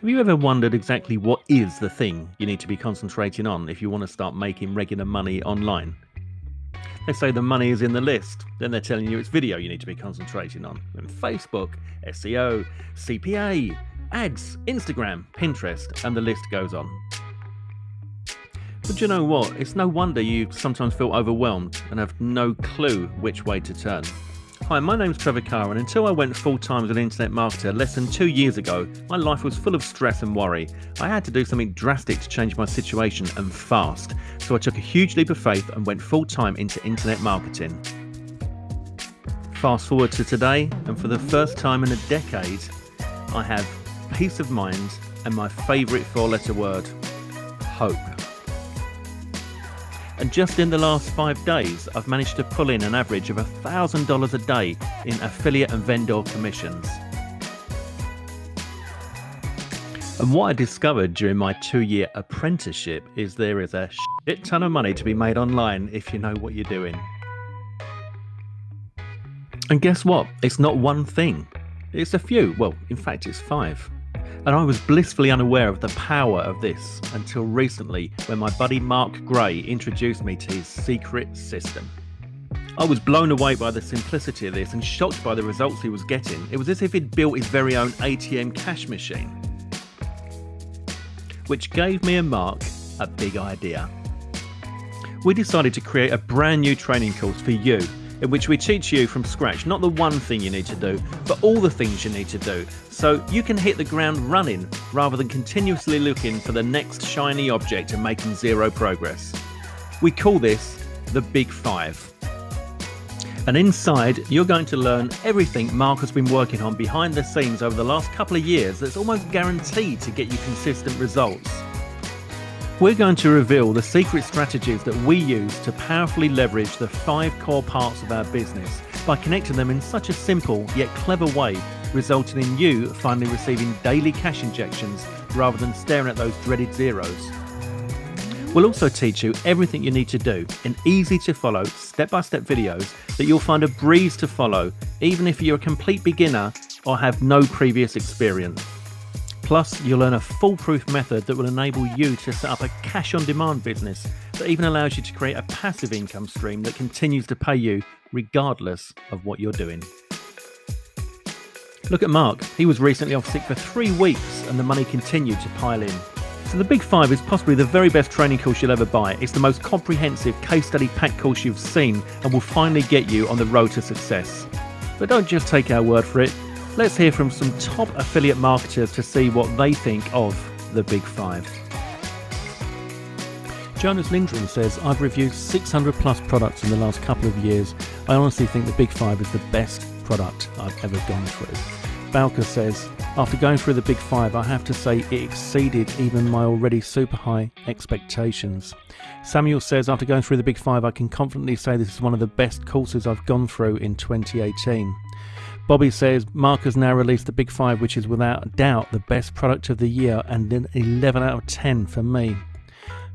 Have you ever wondered exactly what is the thing you need to be concentrating on if you want to start making regular money online? They say the money is in the list, then they're telling you it's video you need to be concentrating on. And Facebook, SEO, CPA, ads, Instagram, Pinterest, and the list goes on. But you know what? It's no wonder you sometimes feel overwhelmed and have no clue which way to turn. Hi, my name's Trevor Carr, and until I went full time as an internet marketer less than two years ago, my life was full of stress and worry. I had to do something drastic to change my situation and fast, so I took a huge leap of faith and went full time into internet marketing. Fast forward to today, and for the first time in a decade, I have peace of mind and my favourite four letter word hope. And just in the last five days, I've managed to pull in an average of $1,000 a day in affiliate and vendor commissions. And what I discovered during my two year apprenticeship is there is a shit ton of money to be made online if you know what you're doing. And guess what? It's not one thing, it's a few. Well, in fact, it's five and I was blissfully unaware of the power of this until recently when my buddy Mark Gray introduced me to his secret system. I was blown away by the simplicity of this and shocked by the results he was getting. It was as if he'd built his very own ATM cash machine. Which gave me and Mark a big idea. We decided to create a brand new training course for you in which we teach you from scratch not the one thing you need to do, but all the things you need to do, so you can hit the ground running rather than continuously looking for the next shiny object and making zero progress. We call this the Big Five. And inside, you're going to learn everything Mark has been working on behind the scenes over the last couple of years that's almost guaranteed to get you consistent results. We're going to reveal the secret strategies that we use to powerfully leverage the five core parts of our business by connecting them in such a simple yet clever way, resulting in you finally receiving daily cash injections rather than staring at those dreaded zeros. We'll also teach you everything you need to do in easy to follow step by step videos that you'll find a breeze to follow, even if you're a complete beginner or have no previous experience. Plus, you'll learn a foolproof method that will enable you to set up a cash on demand business that even allows you to create a passive income stream that continues to pay you regardless of what you're doing. Look at Mark. He was recently off sick for three weeks and the money continued to pile in. So, the Big Five is possibly the very best training course you'll ever buy. It's the most comprehensive case study packed course you've seen and will finally get you on the road to success. But don't just take our word for it. Let's hear from some top affiliate marketers to see what they think of the Big Five. Jonas Lindgren says, I've reviewed 600 plus products in the last couple of years. I honestly think the Big Five is the best product I've ever gone through. Balker says, after going through the Big Five, I have to say it exceeded even my already super high expectations. Samuel says, after going through the Big Five, I can confidently say this is one of the best courses I've gone through in 2018. Bobby says Mark has now released the Big Five, which is without doubt the best product of the year and an 11 out of 10 for me.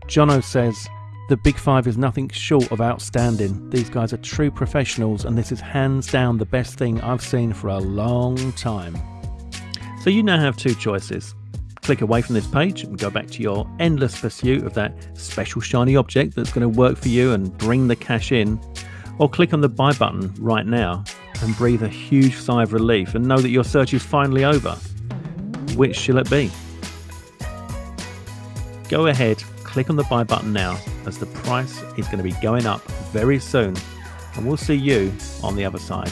Jono says the Big Five is nothing short of outstanding. These guys are true professionals, and this is hands down the best thing I've seen for a long time. So you now have two choices. Click away from this page and go back to your endless pursuit of that special shiny object that's going to work for you and bring the cash in, or click on the buy button right now and breathe a huge sigh of relief and know that your search is finally over. Which shall it be? Go ahead, click on the buy button now as the price is going to be going up very soon and we'll see you on the other side.